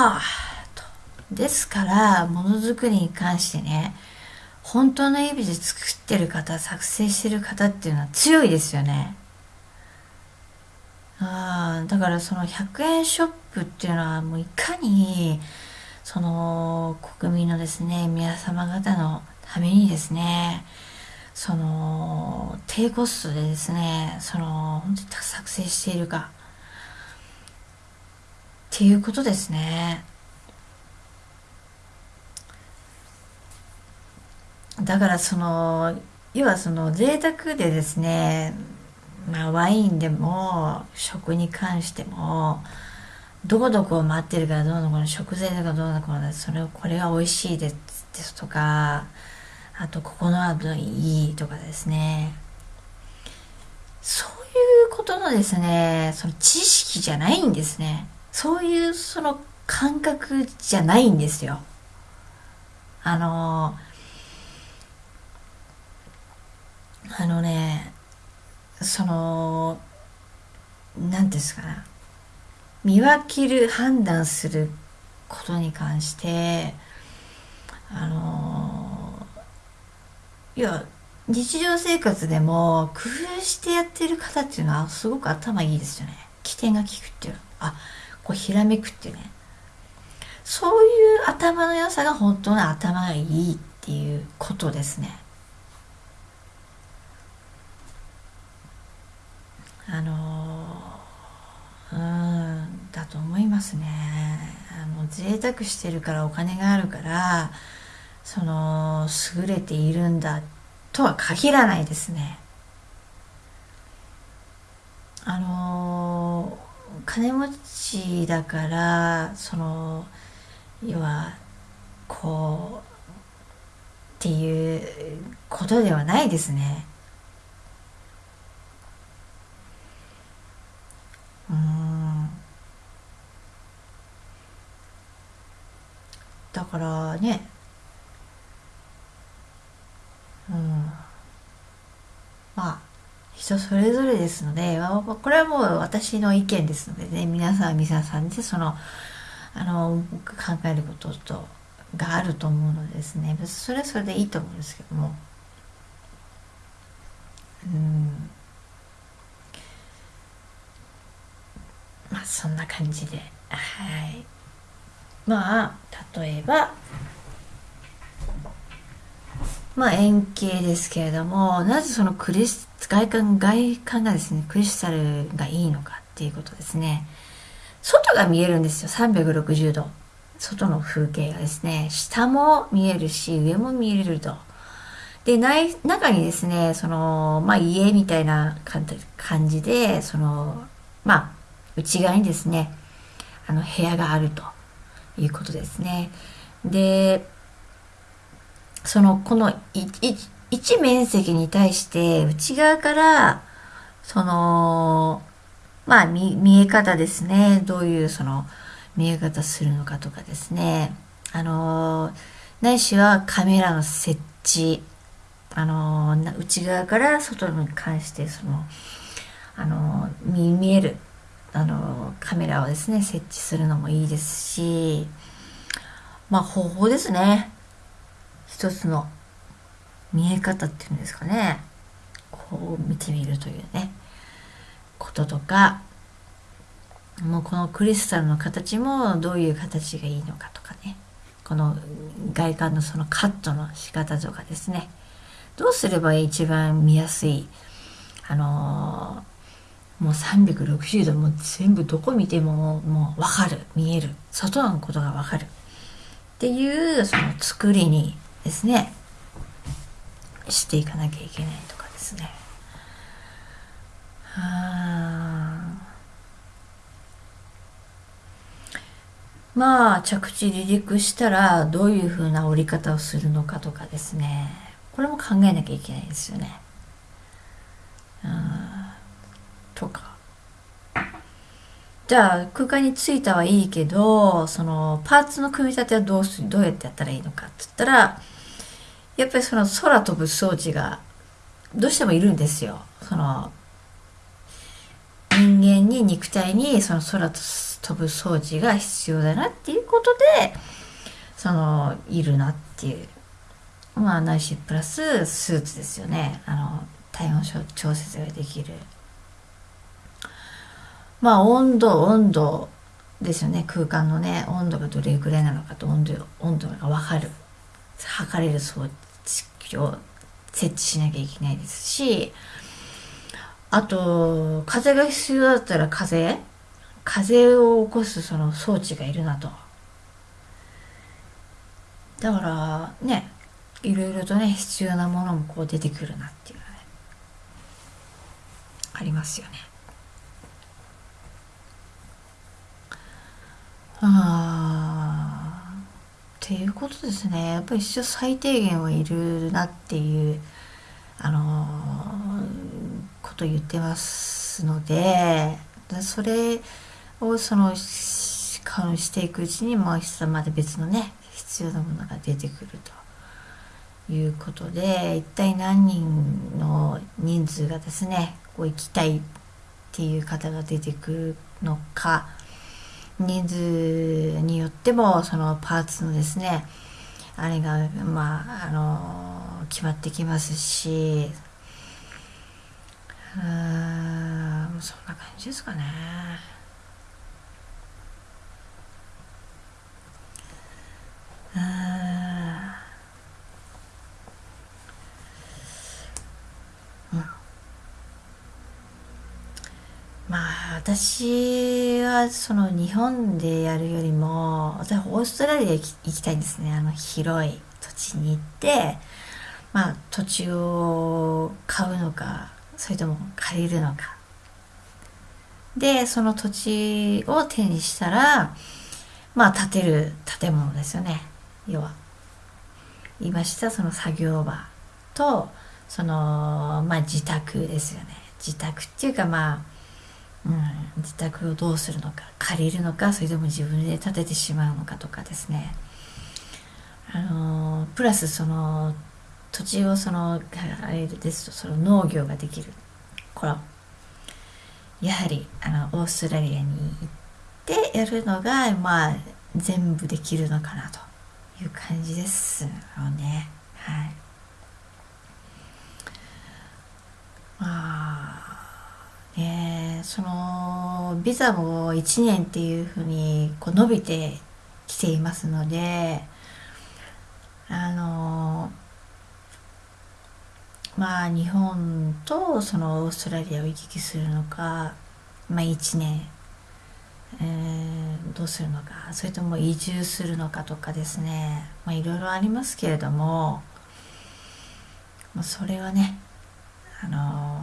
はあと。ですからものづくりに関してね本当の意味で作ってる方作成してる方っていうのは強いですよね。あだからその100円ショップっていうのはもういかにその国民のですね皆様方のためにですねその低コストでですねその本当に作成しているか。っていうことですね。だからその要はその贅沢でですねまあワインでも食に関してもどこどこを待ってるからどうのこの食材とかどうのこのそれをこれが美味しいですとかあとここの後いいとかですね。そういうことのですねその知識じゃないんですね。そういうその感覚じゃないんですよ。あのあのねその何ですかね見分ける判断することに関してあのいや日常生活でも工夫してやってる方っていうのはすごく頭いいですよね。起点が効くっていうあこうひらめくっていうね。そういう頭の良さが本当の頭がいいっていうことですね。あのうんだと思いますね。あの贅沢してるからお金があるからその優れているんだとは限らないですねあの金持ちだからその要はこうっていうことではないですねうんだからねうんまあ人それぞれですのでこれはもう私の意見ですのでね皆さん皆さんでそのあの考えることとがあると思うのでですね。それはそれでいいと思うんですけども。うん。まあそんな感じで。はい。まあ例えばまあ円形ですけれどもなぜそのクリス外観外観がですねクリスタルがいいのかっていうことですね。外が見えるんですよ。360度。外の風景がですね。下も見えるし上も見えると。で内中にですねそのまあ家みたいな感じでそのまあ内側にですねあの部屋があるということですね。でそのこの一面積に対して内側からそのまあ見見え方ですね。どういうその見え方するのかとかですね。あのないしはカメラの設置。あの内側から外に関してそのあの見見えるあのカメラをですね設置するのもいいですしまあ方法ですね。一つの見え方っていうんですかね。こう見てみるというね。こととかもうこのクリスタルの形もどういう形がいいのかとかね。この外観のそのカットの仕方とかですね。どうすれば一番見やすいあのー、もう360度もう全部どこ見てももう分かる。見える。外のことが分かる。っていうその作りにですね。していかなきゃいけないとかですね。まあ着地離陸したらどういうふうな折り方をするのかとかですね。これも考えなきゃいけないですよね。とか。じゃあ空間に着いたはいいけどそのパーツの組み立てはどうすどうやってやったらいいのかっつったらやっぱりその空飛ぶ装置がどうしてもいるんですよ。その人間に肉体にその空飛ぶ装置が必要だなっていうことでそのいるなっていう。まあないしプラススーツですよね。あの体温調節ができる。まあ温度温度ですよね。空間のね温度がどれぐらいなのかと温度温度が分かる。測れる装置。を設置しなきゃいけないですしあと風が必要だったら風風を起こすその装置がいるなと。だからねいろいろとね必要なものもこう出てくるなっていうのねありますよね。ああていうことですね。やっぱり一応最低限はいるなっていうあのー、こと言ってますのでそれをそのしていくうちにもうまで別のね必要なものが出てくるということで一体何人の人数がですねこう行きたいっていう方が出てくるのか人数によってもそのパーツのですねあれがまああの決まってきますしうんそんな感じですかね。うん私はその日本でやるよりも私はオーストラリア行きたいんですね。あの広い土地に行ってまあ土地を買うのかそれとも借りるのか。でその土地を手にしたらまあ建てる建物ですよね。要は。言いましたその作業場とそのまあ自宅ですよね。自宅っていうかまあうん、自宅をどうするのか借りるのかそれとも自分で建ててしまうのかとかですね。あのプラスその土地をそのあれですとその農業ができる。これやはりあのオーストラリアに行ってやるのがまあ全部できるのかなという感じですよね。はいまあねそのビザも1年っていうふうにこう伸びてきていますのであのまあ日本とそのオーストラリアを行き来するのかまあ1年、えー、どうするのかそれとも移住するのかとかですねまあいろいろありますけれども、まあ、それはねあの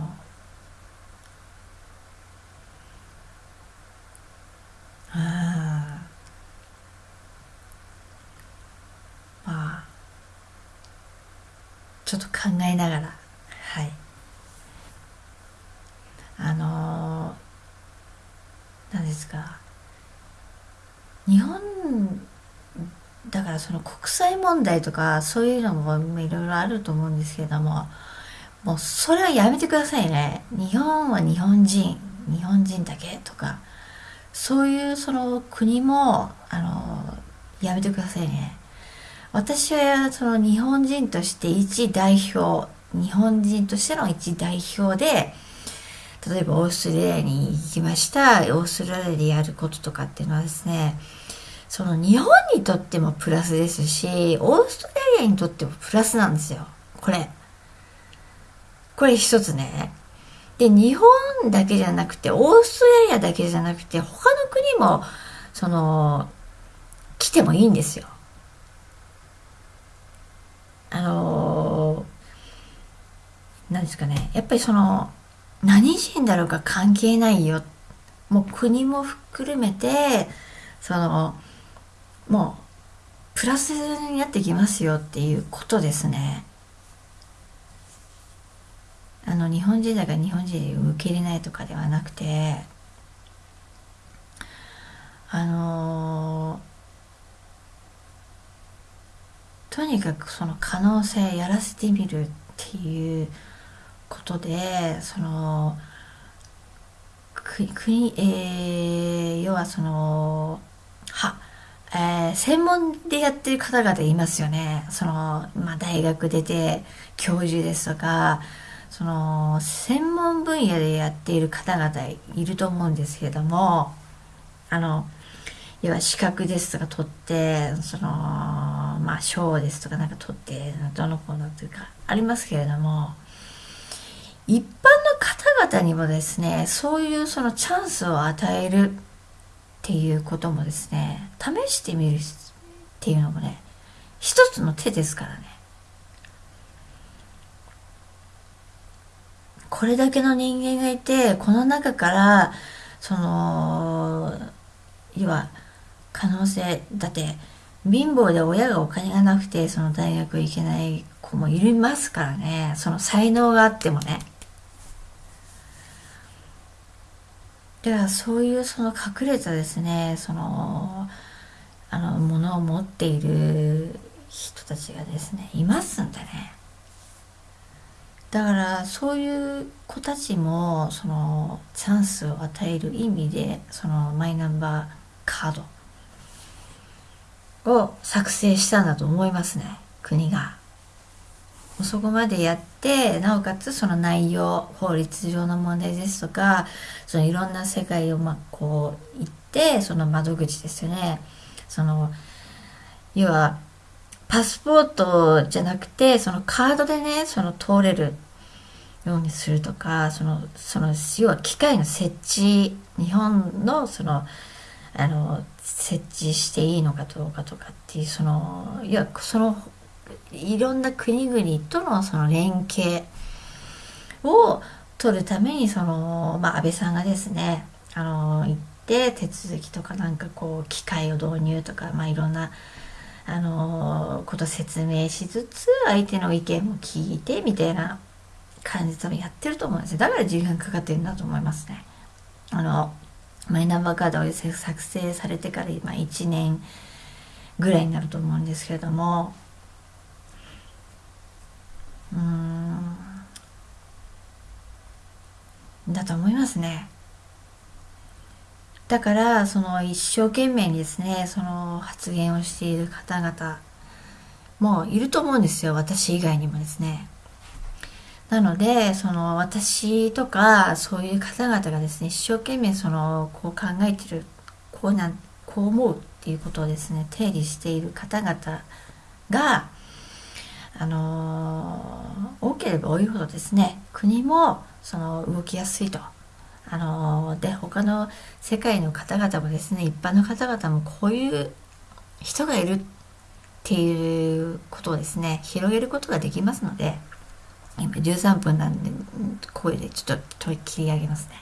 ちょっと考えながら。はい。あの何ですか。日本だからその国際問題とかそういうのもいろいろあると思うんですけれどももうそれはやめてくださいね。日本は日本人。日本人だけとか。そういうその国もあのやめてくださいね。私はその日本人として一代表日本人としての一代表で例えばオーストラリアに行きました。オーストラリアでやることとかっていうのはですねその日本にとってもプラスですしオーストラリアにとってもプラスなんですよ。これ。これ一つね。で日本だけじゃなくてオーストラリアだけじゃなくて他の国もその来てもいいんですよあの何ですかね。やっぱりその何人だろうか関係ないよ。もう国も含めてそのもうプラスになってきますよっていうことですね。あの日本人だから日本人を受け入れないとかではなくてあのとにかくその可能性やらせてみるっていうことでその国、えー、要はその、は、えー、専門でやってる方々いますよね。その、まあ、大学出て、教授ですとか、その、専門分野でやっている方々いると思うんですけれども、あの、要は資格ですとか取って、その、まあ、賞ですとかなんか取って、どの子のというか、ありますけれども、一般の方々にもですね、そういうそのチャンスを与えるっていうこともですね、試してみるっていうのもね、一つの手ですからね。これだけの人間がいて、この中から、その、要は、可能性、だって、貧乏で親がお金がなくて、その大学行けない子もいますからね。その才能があってもね。だからそういうその隠れたですね、その、あの、ものを持っている人たちがですね、いますんでね。だからそういう子たちもそのチャンスを与える意味でそのマイナンバーカードを作成したんだと思いますね国が。そこまでやってなおかつその内容法律上の問題ですとかそのいろんな世界をまあこう行ってその窓口ですよね。その要はパスポートじゃなくてそのカードでねその通れるようにするとかそのその要は機械の設置日本のそのあの設置していいのかどうかとかっていうそのいやそのいろんな国々とのその連携を取るためにその、まあ、安倍さんがですねあの行って手続きとかなんかこう機械を導入とか、まあ、いろんなあのこと説明しつつ相手の意見も聞いてみたいな感じでやってると思うんですよだから時間かかってるんだと思いますね。あのマイナンバーカードを作成されてから今1年ぐらいになると思うんですけれどもうんだと思いますね。だからその一生懸命にですねその発言をしている方々もいると思うんですよ私以外にもですね。なのでその私とかそういう方々がですね一生懸命そのこう考えてるこうなんこう思うっていうことをですね定義している方々があの多ければ多いほどですね国もその動きやすいと。あので他の世界の方々もですね一般の方々もこういう人がいるっていうことをですね広げることができますので今13分なんで声でちょっと切り上げますね。